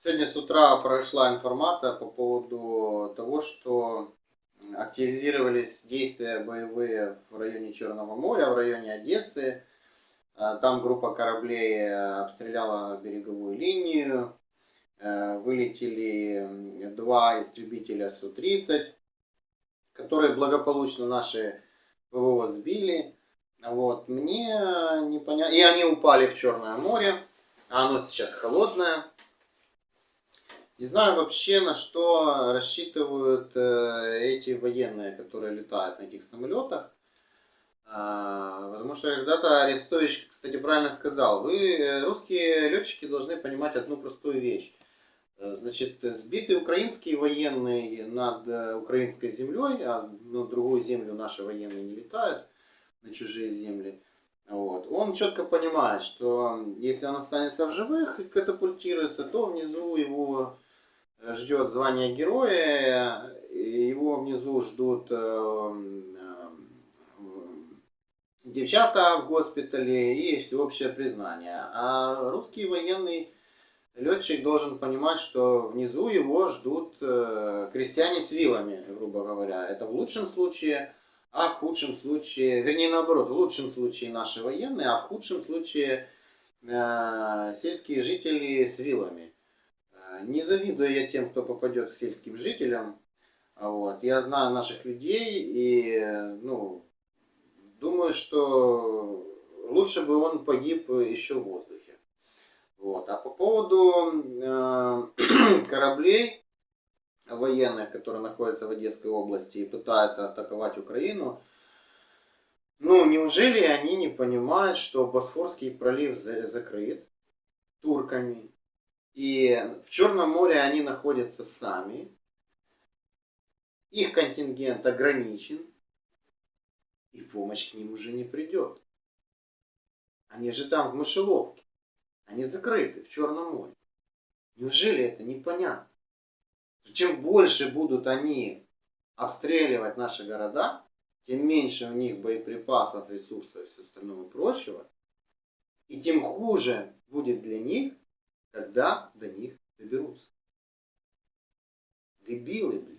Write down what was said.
Сегодня с утра прошла информация по поводу того, что активизировались действия боевые в районе Черного моря, в районе Одессы. А, Там группа кораблей обстреляла береговую линию. Э, Вылетели два истребителя Су-30, которые благополучно наши ПВО сбили. Вот, мне непонятно. И они упали в Черное море. А оно сейчас холодное. Не знаю вообще, на что рассчитывают э, эти военные, которые летают на этих самолетах. А, потому что когда-то Арестович, кстати, правильно сказал, вы, э, русские летчики, должны понимать одну простую вещь. Значит, сбитые украинские военные над э, украинской землей, а на другую землю наши военные не летают, на чужие земли, вот. Он четко понимает, что если он останется в живых и катапультируется, то внизу его ждет звание героя, его внизу ждут э, э, девчата в госпитале и всеобщее признание. А русский военный летчик должен понимать, что внизу его ждут э, крестьяне с вилами, грубо говоря. Это в лучшем случае, а в худшем случае, вернее наоборот, в лучшем случае наши военные, а в худшем случае сельские жители с вилами. Не завидую я тем, кто попадет к сельским жителям. А Вот. Я знаю наших людей и ну, думаю, что лучше бы он погиб еще в воздухе. Вот. А по поводу э, кораблей военных, которые находятся в Одесской области и пытаются атаковать Украину, ну, неужели они не понимают, что Босфорский пролив за- закрыт турками, и в Черном море они находятся сами, их контингент ограничен, и помощь к ним уже не придет. Они же там в мышеловке. Они закрыты в Черном море. Неужели это непонятно? Чем больше будут они обстреливать наши города, тем меньше у них боеприпасов, ресурсов и все остального прочего, и тем хуже будет для них, когда до них доберутся. Дебилы, блин.